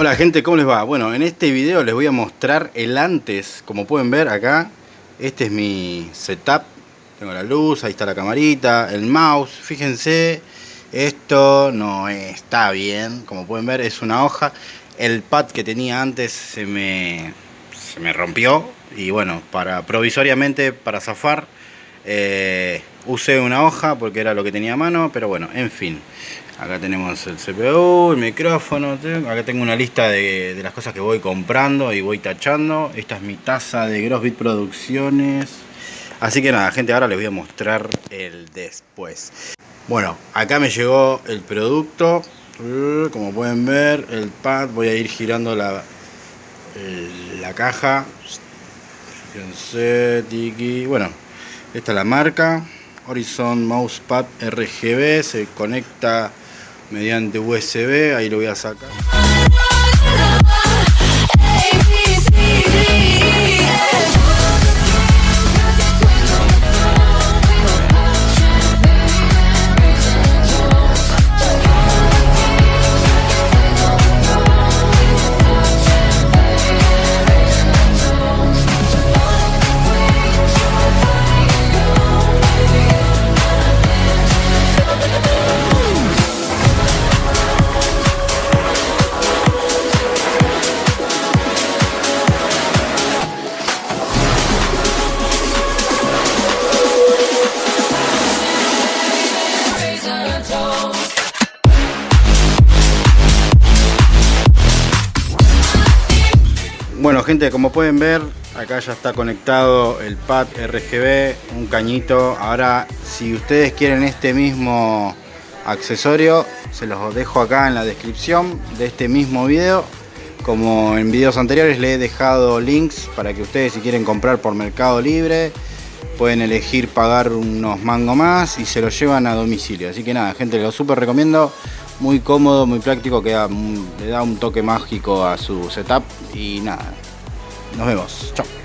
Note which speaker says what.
Speaker 1: Hola gente, ¿cómo les va? Bueno, en este video les voy a mostrar el antes. Como pueden ver acá, este es mi setup. Tengo la luz, ahí está la camarita, el mouse. Fíjense, esto no está bien. Como pueden ver es una hoja. El pad que tenía antes se me, se me rompió. Y bueno, para provisoriamente, para zafar eh, Usé una hoja porque era lo que tenía a mano Pero bueno, en fin Acá tenemos el CPU, el micrófono. Acá tengo una lista de, las cosas que voy comprando y voy tachando. Esta es mi taza de Grossbit Producciones. Así que nada, gente, ahora les voy a mostrar el después. Bueno, acá me llegó el producto. Como pueden ver, el pad. Voy a ir girando la, la caja. Fíjense, tiki. Bueno, esta es la marca. Horizon Mousepad RGB. Se conecta mediante USB, ahí lo voy a sacar. Bueno gente, como pueden ver, acá ya está conectado el pad RGB, un cañito. Ahora, si ustedes quieren este mismo accesorio, se los dejo acá en la descripción de este mismo video. Como en videos anteriores le he dejado links para que ustedes si quieren comprar por Mercado Libre, pueden elegir pagar unos mangos más y se lo llevan a domicilio. Así que nada, gente, lo súper recomiendo muy cómodo, muy práctico, que le da un toque mágico a su setup y nada, nos vemos, chao.